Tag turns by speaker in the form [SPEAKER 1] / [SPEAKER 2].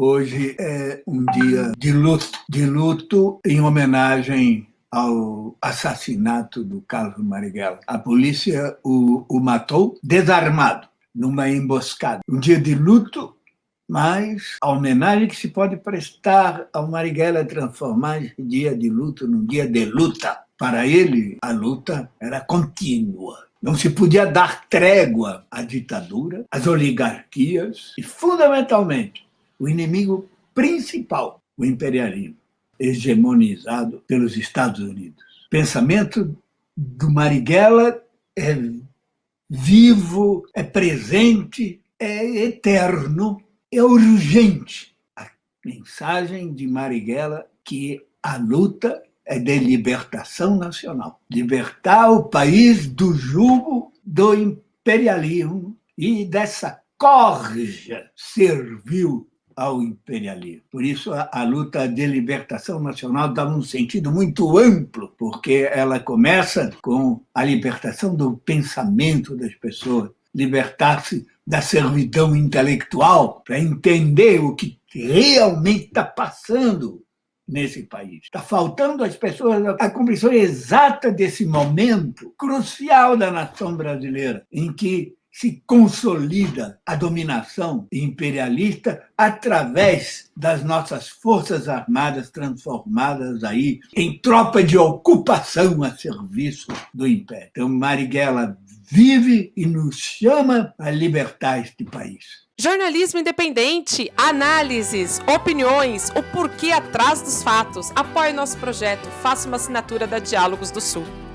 [SPEAKER 1] Hoje é um dia de luto, de luto em homenagem ao assassinato do Carlos Marighella. A polícia o, o matou desarmado, numa emboscada. Um dia de luto, mas a homenagem que se pode prestar ao Marighella é transformar esse dia de luto num dia de luta. Para ele, a luta era contínua. Não se podia dar trégua à ditadura, às oligarquias e, fundamentalmente, o inimigo principal, o imperialismo, hegemonizado pelos Estados Unidos. Pensamento do Marighella é vivo, é presente, é eterno, é urgente. A mensagem de Marighella que a luta é de libertação nacional. Libertar o país do jugo do imperialismo e dessa corja servil ao imperialismo. Por isso, a, a, luta de libertação nacional dá um sentido muito amplo, porque ela começa com a libertação do pensamento das pessoas, libertar-se da servidão intelectual para entender o que realmente está passando nesse país. Está faltando às pessoas a compreensão exata desse momento crucial da nação brasileira, em que se consolida a dominação imperialista através das nossas forças armadas transformadas aí em tropa de ocupação a serviço do império. Então Marighella vive e nos chama a libertar este país.
[SPEAKER 2] Jornalismo independente, análises, opiniões, o porquê atrás dos fatos. Apoie nosso projeto, faça uma assinatura da Diálogos do Sul.